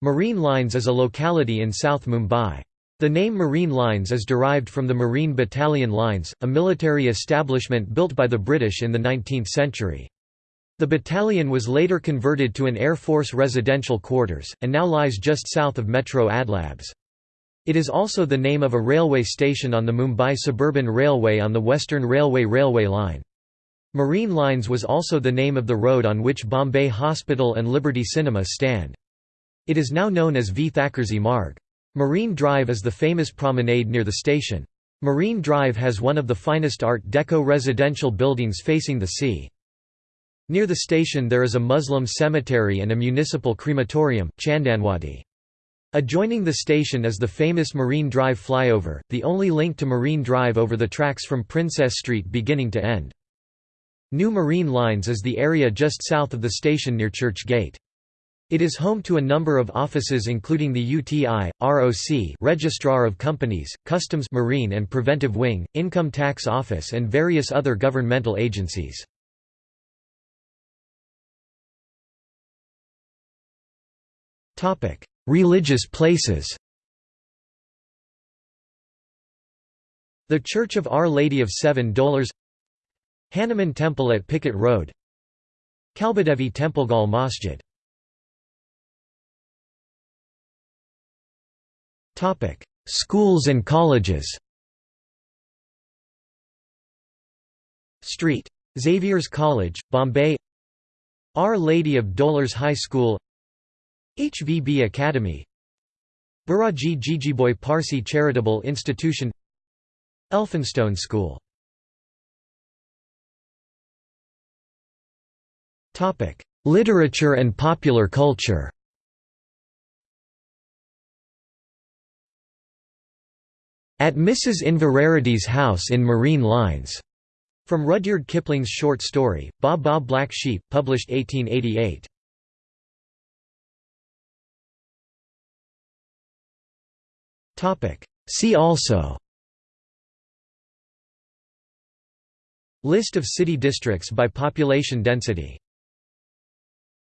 Marine Lines is a locality in South Mumbai. The name Marine Lines is derived from the Marine Battalion Lines, a military establishment built by the British in the 19th century. The battalion was later converted to an Air Force residential quarters, and now lies just south of Metro Adlabs. It is also the name of a railway station on the Mumbai Suburban Railway on the Western Railway railway line. Marine Lines was also the name of the road on which Bombay Hospital and Liberty Cinema stand. It is now known as V. Thackersey Marg. Marine Drive is the famous promenade near the station. Marine Drive has one of the finest Art Deco residential buildings facing the sea. Near the station there is a Muslim cemetery and a municipal crematorium, Chandanwadi. Adjoining the station is the famous Marine Drive flyover, the only link to Marine Drive over the tracks from Princess Street beginning to end. New Marine Lines is the area just south of the station near Churchgate. It is home to a number of offices including the UTI, ROC Registrar of Companies, Customs Marine and Preventive Wing, Income Tax Office and various other governmental agencies. Religious places The Church of Our Lady of Seven Dolours Hanuman Temple at Picket Road Kalbadevi Templegal Masjid Schools and colleges Street. Xavier's College, Bombay Our Lady of Dolours High School HVB Academy Baraji Jejeebhoy Parsi Charitable Institution Elphinstone School Literature and popular culture At Mrs. Inverarity's House in Marine Lines. From Rudyard Kipling's short story, Baa Baa Black Sheep, published 1888. See also List of city districts by population density